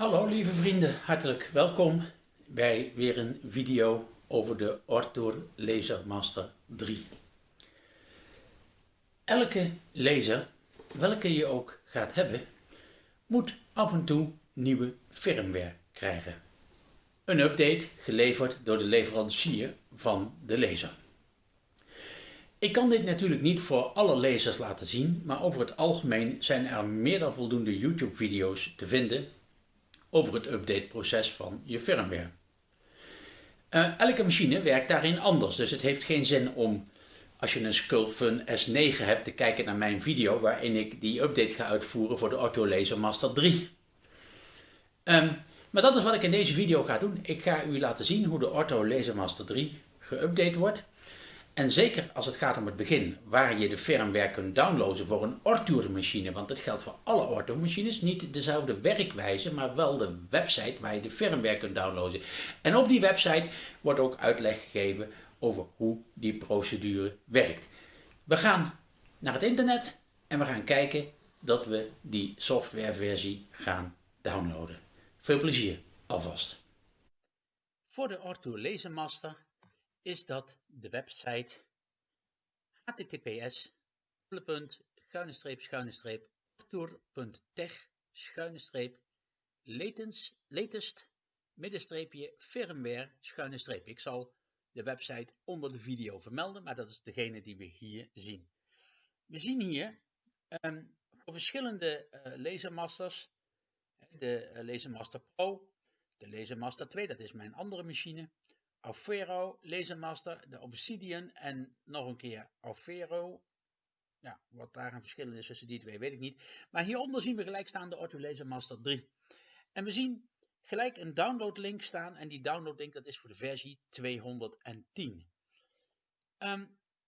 Hallo lieve vrienden, hartelijk welkom bij weer een video over de Ortoor Laser Master 3. Elke laser, welke je ook gaat hebben, moet af en toe nieuwe firmware krijgen. Een update geleverd door de leverancier van de laser. Ik kan dit natuurlijk niet voor alle lasers laten zien, maar over het algemeen zijn er meer dan voldoende YouTube video's te vinden over het updateproces van je firmware. Uh, elke machine werkt daarin anders, dus het heeft geen zin om als je een Sculpfun S9 hebt te kijken naar mijn video waarin ik die update ga uitvoeren voor de Ortho Laser Master 3. Um, ehm, maar dat is wat ik in deze video ga doen. Ik ga u laten zien hoe de Ortho Laser Master 3 geüpdate wordt. En zeker als het gaat om het begin, waar je de firmware kunt downloaden voor een Ortour machine, want dat geldt voor alle Ortour machines, niet dezelfde werkwijze, maar wel de website waar je de firmware kunt downloaden. En op die website wordt ook uitleg gegeven over hoe die procedure werkt. We gaan naar het internet en we gaan kijken dat we die softwareversie gaan downloaden. Veel plezier alvast. Voor de Ortour Lasermaster is dat de website https tour.tech latest middenstreepje firmware schuine. Ik zal de website onder de video vermelden, maar dat is degene die we hier zien. We zien hier um, voor verschillende uh, Lasermasters, de uh, Lasermaster Pro, de Lasermaster 2, dat is mijn andere machine, Aufero, Lasermaster, de Obsidian en nog een keer Aufero. Ja, wat daar een verschil is tussen die twee weet ik niet. Maar hieronder zien we gelijk staan de Ortho Lasermaster 3. En we zien gelijk een downloadlink staan en die downloadlink dat is voor de versie 210. Um, ehm,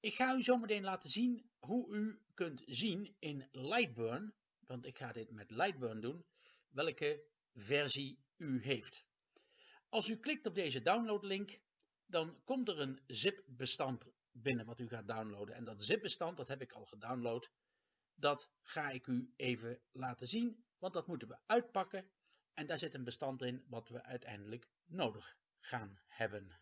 ik ga u zometeen laten zien hoe u kunt zien in Lightburn, want ik ga dit met Lightburn doen, welke versie u heeft. Als u klikt op deze downloadlink, dan komt er een zip-bestand binnen wat u gaat downloaden. En dat zip-bestand, dat heb ik al gedownload, dat ga ik u even laten zien, want dat moeten we uitpakken. En daar zit een bestand in wat we uiteindelijk nodig gaan hebben.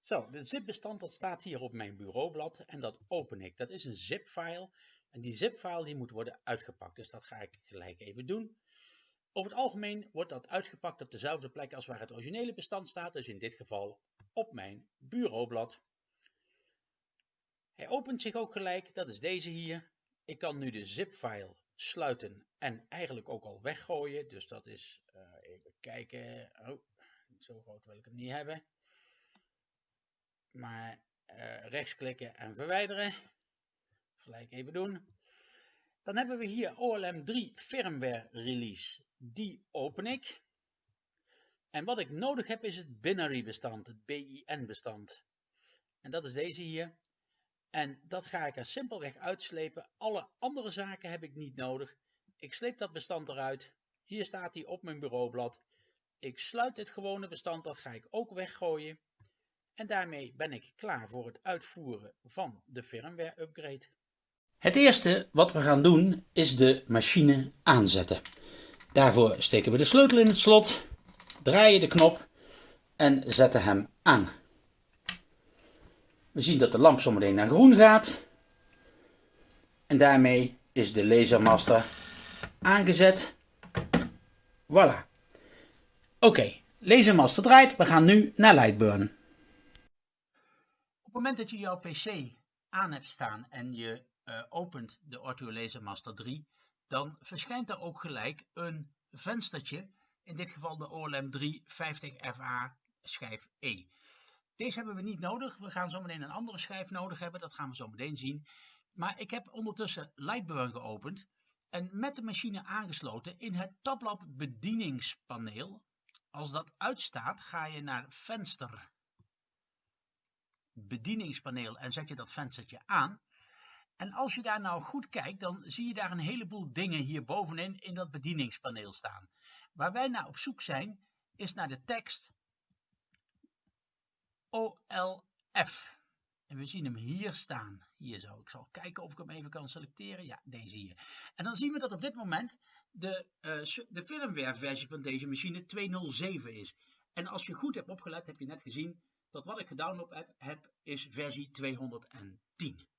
Zo, de zip-bestand dat staat hier op mijn bureaublad en dat open ik. Dat is een zip-file en die zip-file die moet worden uitgepakt. Dus dat ga ik gelijk even doen. Over het algemeen wordt dat uitgepakt op dezelfde plek als waar het originele bestand staat, dus in dit geval op mijn bureaublad. Hij opent zich ook gelijk, dat is deze hier. Ik kan nu de zip-file sluiten en eigenlijk ook al weggooien, dus dat is, uh, even kijken, oh, zo groot wil ik hem niet hebben. Maar uh, rechtsklikken en verwijderen, gelijk even doen. Dan hebben we hier OLM 3 firmware release die open ik. En wat ik nodig heb is het binary bestand, het BIN bestand. En dat is deze hier. En dat ga ik er simpelweg uitslepen. Alle andere zaken heb ik niet nodig. Ik sleep dat bestand eruit. Hier staat hij op mijn bureaublad. Ik sluit het gewone bestand, dat ga ik ook weggooien. En daarmee ben ik klaar voor het uitvoeren van de firmware upgrade. Het eerste wat we gaan doen is de machine aanzetten. Daarvoor steken we de sleutel in het slot, draaien de knop en zetten hem aan. We zien dat de lamp zometeen naar groen gaat. En daarmee is de lasermaster aangezet. Voilà. Oké, okay, lasermaster draait. We gaan nu naar Lightburn. Op het moment dat je jouw PC aan hebt staan en je uh, opent de Ortho Lasermaster 3, dan verschijnt er ook gelijk een venstertje, in dit geval de OLM 350FA schijf E. Deze hebben we niet nodig, we gaan zo meteen een andere schijf nodig hebben, dat gaan we zo meteen zien. Maar ik heb ondertussen Lightburn geopend en met de machine aangesloten in het tabblad bedieningspaneel. Als dat uitstaat ga je naar venster bedieningspaneel en zet je dat venstertje aan. En als je daar nou goed kijkt, dan zie je daar een heleboel dingen hier bovenin in dat bedieningspaneel staan. Waar wij naar op zoek zijn, is naar de tekst OLF. En we zien hem hier staan. Hier zo. Ik zal kijken of ik hem even kan selecteren. Ja, deze hier. En dan zien we dat op dit moment de, uh, de firmware versie van deze machine 207 is. En als je goed hebt opgelet, heb je net gezien dat wat ik gedownload heb, heb is versie 210.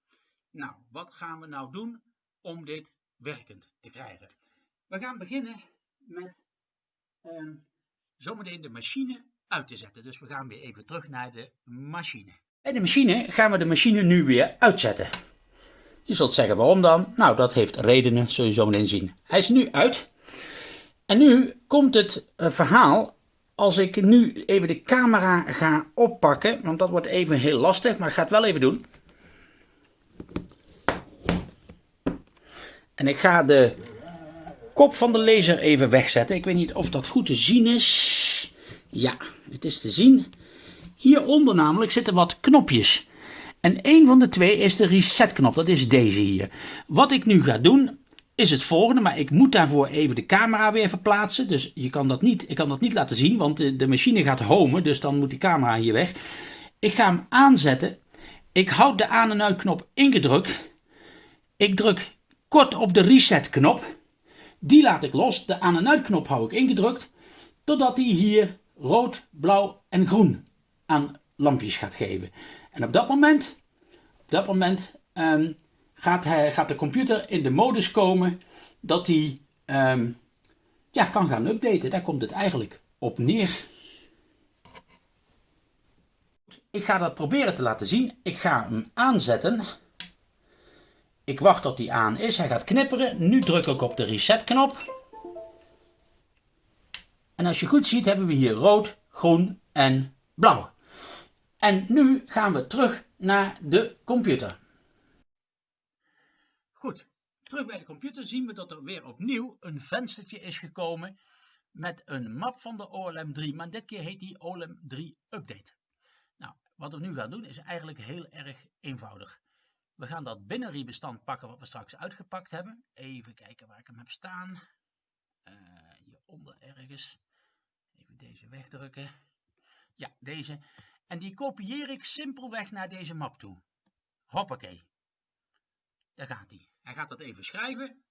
Nou, wat gaan we nou doen om dit werkend te krijgen? We gaan beginnen met uh, zometeen de machine uit te zetten. Dus we gaan weer even terug naar de machine. Bij de machine gaan we de machine nu weer uitzetten. Je zult zeggen waarom dan? Nou, dat heeft redenen, zul je zo meteen zien. Hij is nu uit. En nu komt het uh, verhaal als ik nu even de camera ga oppakken, want dat wordt even heel lastig, maar ik ga het wel even doen. En ik ga de kop van de laser even wegzetten. Ik weet niet of dat goed te zien is. Ja, het is te zien. Hieronder namelijk zitten wat knopjes. En een van de twee is de reset knop, dat is deze hier. Wat ik nu ga doen, is het volgende, maar ik moet daarvoor even de camera weer verplaatsen. Dus je kan dat niet, ik kan dat niet laten zien, want de, de machine gaat homen, dus dan moet die camera hier weg. Ik ga hem aanzetten. Ik houd de aan- en uitknop ingedrukt. Ik druk kort op de reset knop. Die laat ik los. De aan- en uitknop hou ik ingedrukt. Totdat hij hier rood, blauw en groen aan lampjes gaat geven. En op dat moment, op dat moment um, gaat, hij, gaat de computer in de modus komen dat hij um, ja, kan gaan updaten. Daar komt het eigenlijk op neer. Ik ga dat proberen te laten zien. Ik ga hem aanzetten. Ik wacht tot hij aan is. Hij gaat knipperen. Nu druk ik op de reset knop. En als je goed ziet hebben we hier rood, groen en blauw. En nu gaan we terug naar de computer. Goed, terug bij de computer zien we dat er weer opnieuw een venstertje is gekomen met een map van de OLM3, maar dit keer heet die OLM3 Update. Nou, wat we nu gaan doen is eigenlijk heel erg eenvoudig. We gaan dat binary-bestand pakken wat we straks uitgepakt hebben. Even kijken waar ik hem heb staan. Uh, hieronder ergens. Even deze wegdrukken. Ja, deze. En die kopieer ik simpelweg naar deze map toe. Hoppakee. Daar gaat hij. Hij gaat dat even schrijven.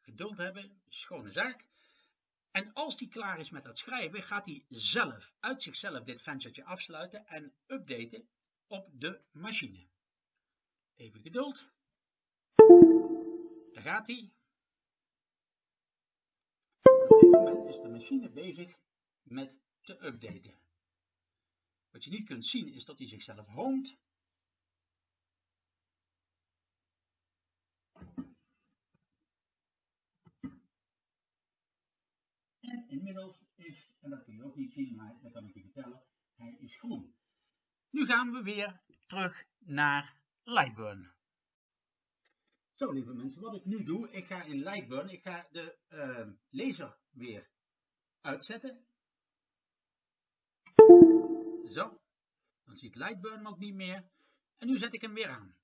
Geduld hebben, schone zaak. En als hij klaar is met dat schrijven, gaat hij zelf, uit zichzelf, dit venstertje afsluiten en updaten op de machine. Even geduld. Daar gaat hij. Op dit moment is de machine bezig met te updaten. Wat je niet kunt zien is dat hij zichzelf hoont. En inmiddels is, en dat kun je ook niet zien, maar dat kan ik je vertellen, hij is groen. Nu gaan we weer terug naar Lightburn. Zo lieve mensen, wat ik nu doe, ik ga in Lightburn, ik ga de uh, laser weer uitzetten. Zo, dan ziet Lightburn ook niet meer. En nu zet ik hem weer aan.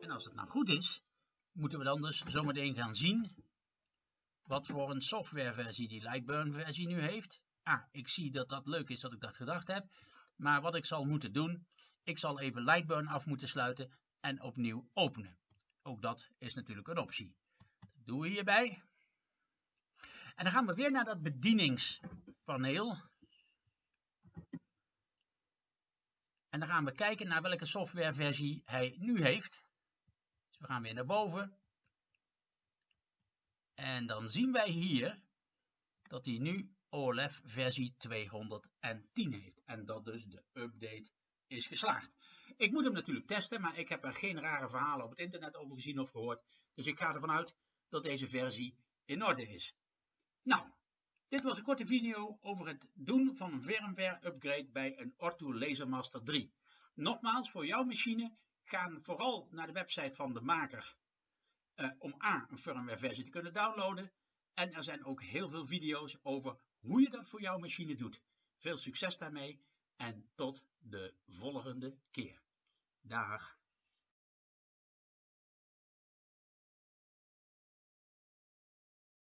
En als het nou goed is, moeten we dan dus zometeen gaan zien wat voor een softwareversie die Lightburn versie nu heeft. Ah, ik zie dat dat leuk is dat ik dat gedacht heb. Maar wat ik zal moeten doen, ik zal even Lightburn af moeten sluiten en opnieuw openen. Ook dat is natuurlijk een optie. Dat doen we hierbij. En dan gaan we weer naar dat bedieningspaneel. En dan gaan we kijken naar welke softwareversie hij nu heeft. Dus we gaan weer naar boven. En dan zien wij hier dat hij nu OLF versie 210 heeft. En dat dus de update is geslaagd. Ik moet hem natuurlijk testen, maar ik heb er geen rare verhalen op het internet over gezien of gehoord. Dus ik ga ervan uit dat deze versie in orde is. Nou, dit was een korte video over het doen van een firmware upgrade bij een Ortu Lasermaster 3. Nogmaals, voor jouw machine, ga vooral naar de website van de maker uh, om A, een firmware versie te kunnen downloaden. En er zijn ook heel veel video's over hoe je dat voor jouw machine doet. Veel succes daarmee en tot de volgende keer. Dag.